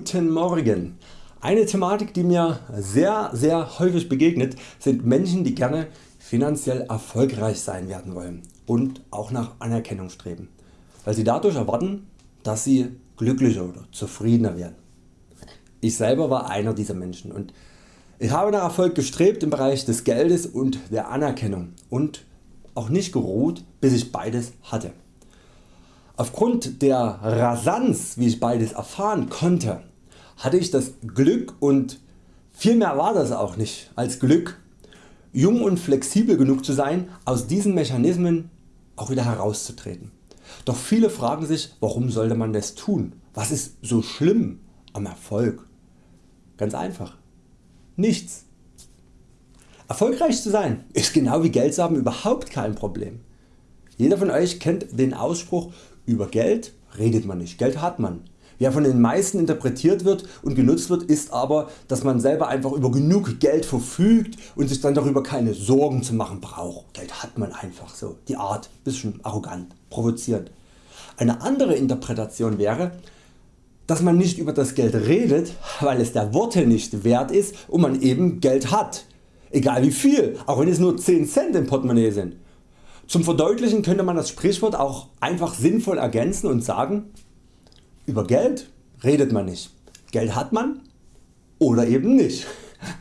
Guten Morgen. Eine Thematik die mir sehr sehr häufig begegnet sind Menschen die gerne finanziell erfolgreich sein werden wollen und auch nach Anerkennung streben, weil sie dadurch erwarten dass sie glücklicher oder zufriedener werden. Ich selber war einer dieser Menschen und ich habe nach Erfolg gestrebt im Bereich des Geldes und der Anerkennung und auch nicht geruht bis ich beides hatte. Aufgrund der Rasanz wie ich beides erfahren konnte hatte ich das Glück und viel mehr war das auch nicht als Glück jung und flexibel genug zu sein aus diesen Mechanismen auch wieder herauszutreten. Doch viele fragen sich warum sollte man das tun, was ist so schlimm am Erfolg? Ganz einfach. Nichts. Erfolgreich zu sein ist genau wie Geld zu haben überhaupt kein Problem. Jeder von Euch kennt den Ausspruch über Geld redet man nicht, Geld hat man. Wie er von den meisten interpretiert wird und genutzt wird ist aber dass man selber einfach über genug Geld verfügt und sich dann darüber keine Sorgen zu machen braucht. Geld hat man einfach so. Die Art bisschen arrogant, provozierend. Eine andere Interpretation wäre dass man nicht über das Geld redet, weil es der Worte nicht wert ist und man eben Geld hat. Egal wie viel, auch wenn es nur 10 Cent im Portemonnaie sind. Zum Verdeutlichen könnte man das Sprichwort auch einfach sinnvoll ergänzen und sagen, über Geld redet man nicht. Geld hat man oder eben nicht.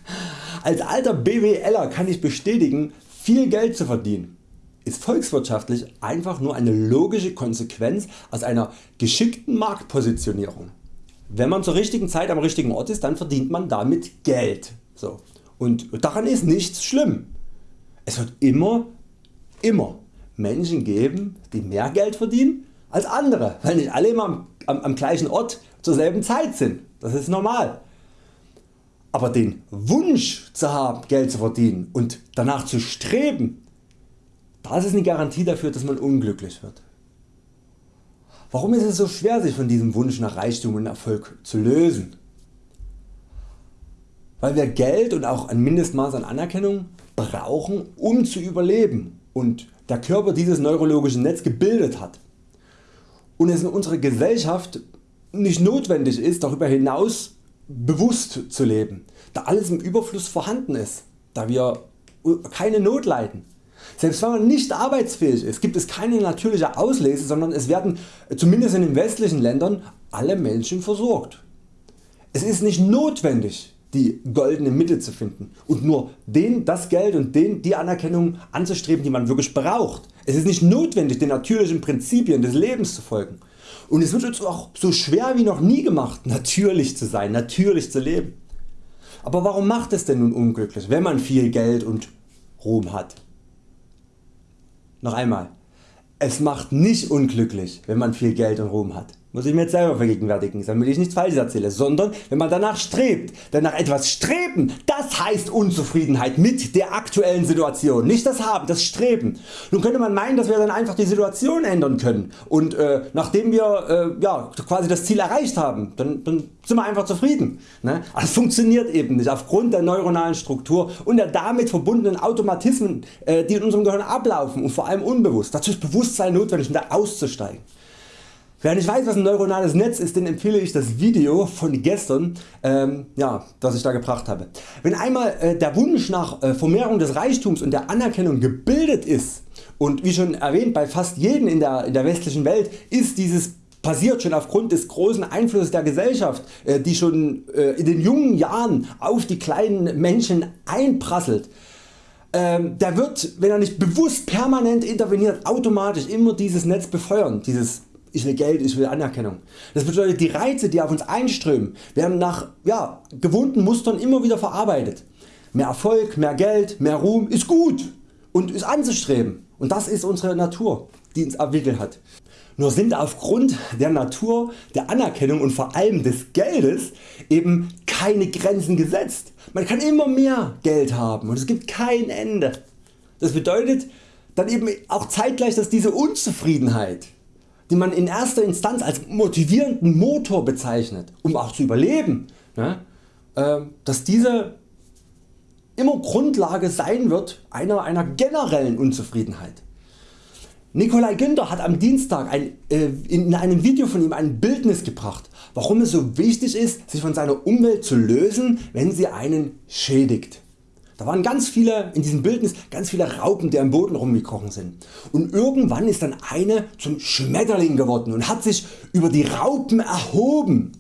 Als alter BWLer kann ich bestätigen, viel Geld zu verdienen ist volkswirtschaftlich einfach nur eine logische Konsequenz aus einer geschickten Marktpositionierung. Wenn man zur richtigen Zeit am richtigen Ort ist, dann verdient man damit Geld. So. Und daran ist nichts schlimm. Es wird immer immer Menschen geben die mehr Geld verdienen als andere, weil nicht alle immer am, am, am gleichen Ort zur selben Zeit sind. Das ist normal. Aber den Wunsch zu haben Geld zu verdienen und danach zu streben, das ist eine Garantie dafür dass man unglücklich wird. Warum ist es so schwer sich von diesem Wunsch nach Reichtum und Erfolg zu lösen? Weil wir Geld und auch ein Mindestmaß an Anerkennung brauchen um zu überleben und der Körper dieses neurologische Netz gebildet hat und es in unserer Gesellschaft nicht notwendig ist darüber hinaus bewusst zu leben, da alles im Überfluss vorhanden ist, da wir keine Not leiden. Selbst wenn man nicht arbeitsfähig ist, gibt es keine natürliche Auslese, sondern es werden zumindest in den westlichen Ländern alle Menschen versorgt. Es ist nicht notwendig die goldene Mitte zu finden und nur den, das Geld und den, die Anerkennung anzustreben die man wirklich braucht. Es ist nicht notwendig den natürlichen Prinzipien des Lebens zu folgen und es wird uns auch so schwer wie noch nie gemacht natürlich zu sein, natürlich zu leben. Aber warum macht es denn nun unglücklich wenn man viel Geld und Ruhm hat? Noch einmal, es macht nicht unglücklich wenn man viel Geld und Ruhm hat muss ich mir jetzt selber vergegenwärtigen, damit ich nichts falsch erzähle, sondern wenn man danach strebt. Denn nach etwas streben, das heißt Unzufriedenheit mit der aktuellen Situation, nicht das Haben, das Streben. Nun könnte man meinen, dass wir dann einfach die Situation ändern können und äh, nachdem wir äh, ja, quasi das Ziel erreicht haben, dann, dann sind wir einfach zufrieden. Ne? Aber das funktioniert eben nicht aufgrund der neuronalen Struktur und der damit verbundenen Automatismen äh, die in unserem Gehirn ablaufen und vor allem unbewusst. Dazu ist Bewusstsein notwendig um da auszusteigen. Wer nicht weiß was ein neuronales Netz ist, den empfehle ich das Video von gestern ähm, ja, das ich da gebracht habe. Wenn einmal äh, der Wunsch nach äh, Vermehrung des Reichtums und der Anerkennung gebildet ist und wie schon erwähnt bei fast jedem in der, in der westlichen Welt ist dieses passiert schon aufgrund des großen Einflusses der Gesellschaft äh, die schon äh, in den jungen Jahren auf die kleinen Menschen einprasselt. Ähm, der wird wenn er nicht bewusst permanent interveniert automatisch immer dieses Netz befeuern, dieses ich will Geld, ich will Anerkennung. Das bedeutet die Reize die auf uns einströmen werden nach ja, gewohnten Mustern immer wieder verarbeitet. Mehr Erfolg, mehr Geld, mehr Ruhm ist gut und ist anzustreben und das ist unsere Natur die uns entwickelt hat. Nur sind aufgrund der Natur, der Anerkennung und vor allem des Geldes eben keine Grenzen gesetzt. Man kann immer mehr Geld haben und es gibt kein Ende. Das bedeutet dann eben auch zeitgleich dass diese Unzufriedenheit die man in erster Instanz als motivierenden Motor bezeichnet, um auch zu überleben, ne, äh, dass diese immer Grundlage sein wird einer, einer generellen Unzufriedenheit. Nikolai Günther hat am Dienstag ein, äh, in einem Video von ihm ein Bildnis gebracht, warum es so wichtig ist sich von seiner Umwelt zu lösen wenn sie einen schädigt. Da waren ganz viele in diesem Bildnis ganz viele Raupen die am Boden rumgekrochen sind. Und irgendwann ist dann eine zum Schmetterling geworden und hat sich über die Raupen erhoben.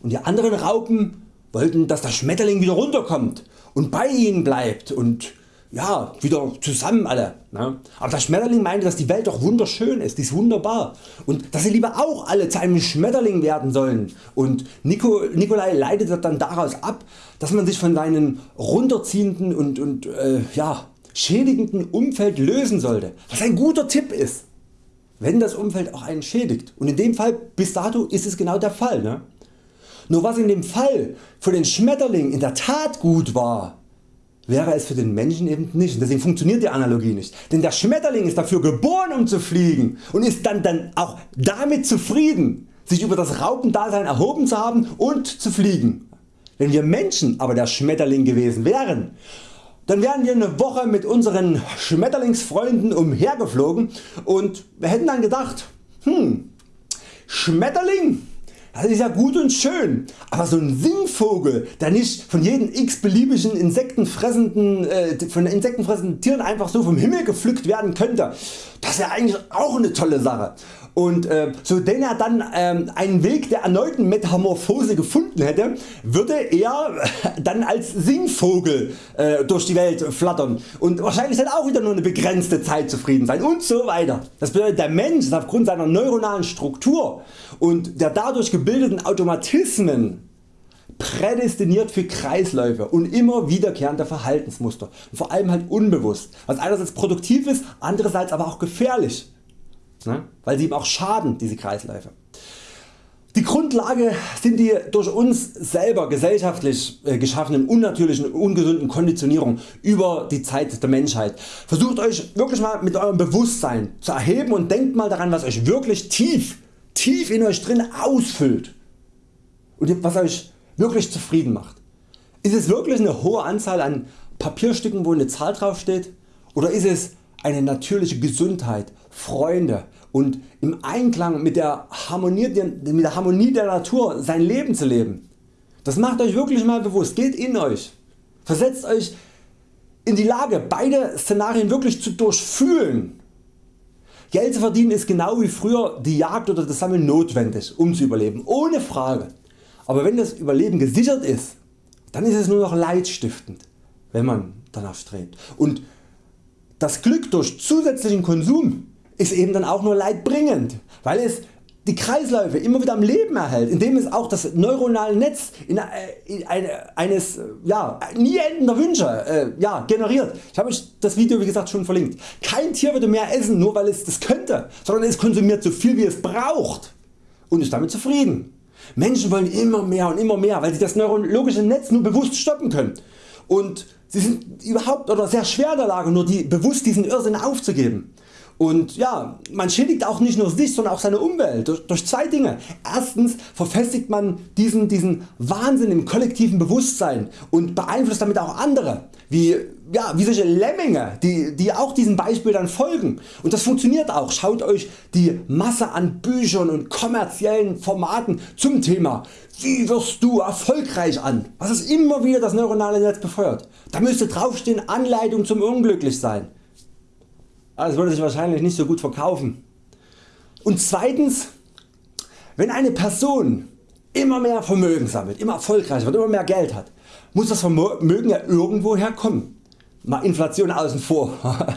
Und die anderen Raupen wollten dass der Schmetterling wieder runterkommt und bei ihnen bleibt. Und ja, wieder zusammen alle. Ne? Aber der Schmetterling meinte dass die Welt doch wunderschön ist, die ist wunderbar und dass sie lieber auch alle zu einem Schmetterling werden sollen und Nico, Nikolai leitet dann daraus ab dass man sich von seinem runterziehenden und, und äh, ja, schädigenden Umfeld lösen sollte, was ein guter Tipp ist, wenn das Umfeld auch einen schädigt und in dem Fall bis dato ist es genau der Fall. Ne? Nur was in dem Fall für den Schmetterling in der Tat gut war, wäre es für den Menschen eben nicht. deswegen funktioniert die Analogie nicht. Denn der Schmetterling ist dafür geboren um zu fliegen und ist dann, dann auch damit zufrieden sich über das Raupendasein erhoben zu haben und zu fliegen. Wenn wir Menschen aber der Schmetterling gewesen wären, dann wären wir eine Woche mit unseren Schmetterlingsfreunden umhergeflogen und hätten dann gedacht, hm, Schmetterling das ist ja gut und schön, aber so ein Singvogel der nicht von jedem x beliebigen insektenfressenden, äh, von insektenfressenden Tieren einfach so vom Himmel gepflückt werden könnte, das wäre eigentlich auch eine tolle Sache und äh, so denn er dann äh, einen Weg der erneuten Metamorphose gefunden hätte, würde er dann als Singvogel äh, durch die Welt flattern. Und wahrscheinlich dann auch wieder nur eine begrenzte Zeit zufrieden sein und so weiter. Das bedeutet der Mensch ist aufgrund seiner neuronalen Struktur und der dadurch gebildeten Automatismen prädestiniert für Kreisläufe und immer wiederkehrende Verhaltensmuster, vor allem halt unbewusst, was einerseits produktiv ist, andererseits aber auch gefährlich ne? weil sie eben auch schaden diese Kreisläufe. Die Grundlage sind die durch uns selber gesellschaftlich äh, geschaffenen unnatürlichen ungesunden Konditionierungen über die Zeit der Menschheit. Versucht Euch wirklich mal mit eurem Bewusstsein zu erheben und denkt mal daran was Euch wirklich tief, tief in Euch drin ausfüllt und was Euch wirklich zufrieden macht. Ist es wirklich eine hohe Anzahl an Papierstücken wo eine Zahl drauf steht oder ist es eine natürliche Gesundheit, Freunde und im Einklang mit der, Harmonie, mit der Harmonie der Natur sein Leben zu leben. Das macht Euch wirklich mal bewusst, geht in Euch, versetzt Euch in die Lage beide Szenarien wirklich zu durchfühlen. Geld zu verdienen ist genau wie früher die Jagd oder das Sammeln notwendig um zu überleben, ohne Frage. Aber wenn das Überleben gesichert ist, dann ist es nur noch leidstiftend, wenn man danach strebt. Und das Glück durch zusätzlichen Konsum ist eben dann auch nur leidbringend, weil es die Kreisläufe immer wieder am Leben erhält, indem es auch das neuronale Netz in, äh, in eine, eines ja, nie endender Wünsche äh, ja, generiert. Ich habe euch das Video wie gesagt schon verlinkt. Kein Tier würde mehr essen nur weil es das könnte, sondern es konsumiert so viel wie es braucht und ist damit zufrieden. Menschen wollen immer mehr und immer mehr, weil sie das neurologische Netz nur bewusst stoppen können. Und sie sind überhaupt oder sehr schwer in der Lage nur die, bewusst diesen Irrsinn aufzugeben. Und ja, man schädigt auch nicht nur sich, sondern auch seine Umwelt durch, durch zwei Dinge. Erstens verfestigt man diesen, diesen Wahnsinn im kollektiven Bewusstsein und beeinflusst damit auch andere, wie, ja, wie solche Lemminge, die, die auch diesem Beispiel dann folgen. Und das funktioniert auch. Schaut Euch die Masse an Büchern und kommerziellen Formaten zum Thema wie wirst du erfolgreich an, was es immer wieder das neuronale Netz befeuert. Da müsste draufstehen Anleitung zum Unglücklichsein. Das würde sich wahrscheinlich nicht so gut verkaufen. Und zweitens, wenn eine Person immer mehr Vermögen sammelt, immer erfolgreicher wird, immer mehr Geld hat, muss das Vermögen ja irgendwo herkommen. Mal Inflation außen vor.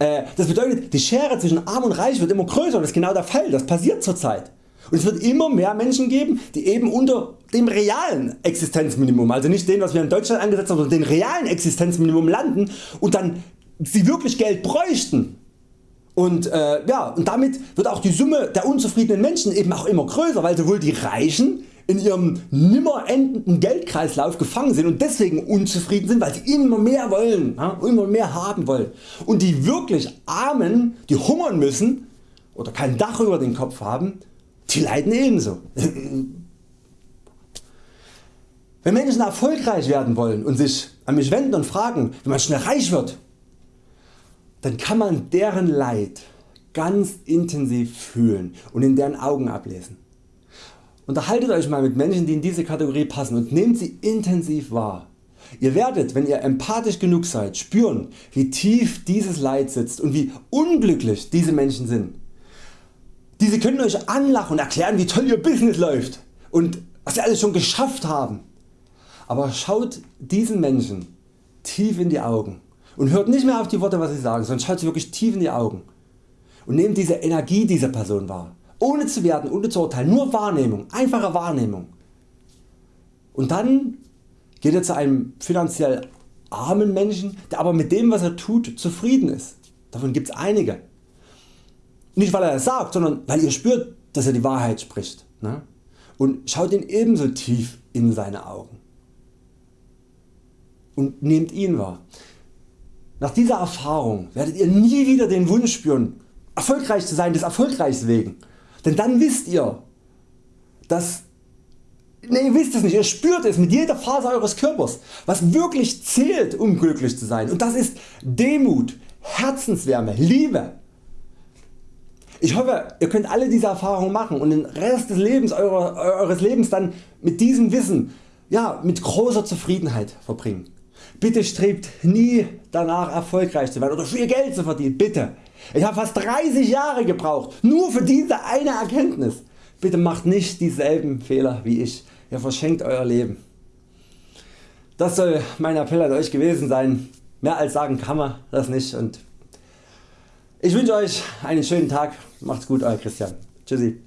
Äh, das bedeutet die Schere zwischen Arm und Reich wird immer größer und das ist genau der Fall, das passiert zurzeit. Und es wird immer mehr Menschen geben die eben unter dem realen Existenzminimum, also nicht dem was wir in Deutschland angesetzt haben, sondern dem realen Existenzminimum landen und dann sie wirklich Geld bräuchten. Und, äh, ja, und damit wird auch die Summe der unzufriedenen Menschen eben auch immer größer, weil sowohl die Reichen in ihrem nimmer endenden Geldkreislauf gefangen sind und deswegen unzufrieden sind, weil sie immer mehr wollen, ja, immer mehr haben wollen. Und die wirklich Armen, die hungern müssen oder kein Dach über den Kopf haben, die leiden ebenso. Wenn Menschen erfolgreich werden wollen und sich an mich wenden und fragen wie man schnell reich wird, dann kann man deren Leid ganz intensiv fühlen und in deren Augen ablesen. Unterhaltet Euch mal mit Menschen die in diese Kategorie passen und nehmt sie intensiv wahr. Ihr werdet wenn ihr empathisch genug seid spüren wie tief dieses Leid sitzt und wie unglücklich diese Menschen sind. Diese können Euch anlachen und erklären wie toll Ihr Business läuft und was Sie alles schon geschafft haben. Aber schaut diesen Menschen tief in die Augen und hört nicht mehr auf die Worte was sie sagen, sondern schaut sie wirklich tief in die Augen und nehmt diese Energie dieser Person wahr, ohne zu werten, ohne zu urteilen, nur Wahrnehmung, einfache Wahrnehmung. Und dann geht ihr zu einem finanziell armen Menschen, der aber mit dem was er tut zufrieden ist. Davon gibt es einige. Nicht weil er es sagt, sondern weil ihr spürt dass er die Wahrheit spricht. Ne? Und schaut ihn ebenso tief in seine Augen. Und nehmt ihn wahr. Nach dieser Erfahrung werdet ihr nie wieder den Wunsch spüren erfolgreich zu sein des Erfolgreichs wegen. Denn dann wisst ihr, dass Ne, ihr wisst es nicht, ihr spürt es mit jeder Faser Eures Körpers, was wirklich zählt um glücklich zu sein und das ist Demut, Herzenswärme, Liebe. Ich hoffe ihr könnt alle diese Erfahrungen machen und den Rest des Lebens eure, Eures Lebens dann mit diesem Wissen ja, mit großer Zufriedenheit verbringen. Bitte strebt nie danach erfolgreich zu werden oder viel Geld zu verdienen, bitte. Ich habe fast 30 Jahre gebraucht, nur für diese eine Erkenntnis. Bitte macht nicht dieselben Fehler wie ich, ihr verschenkt Euer Leben. Das soll mein Appell an Euch gewesen sein, mehr als sagen kann man das nicht und ich wünsche Euch einen schönen Tag, macht's gut Euer Christian. Tschüssi.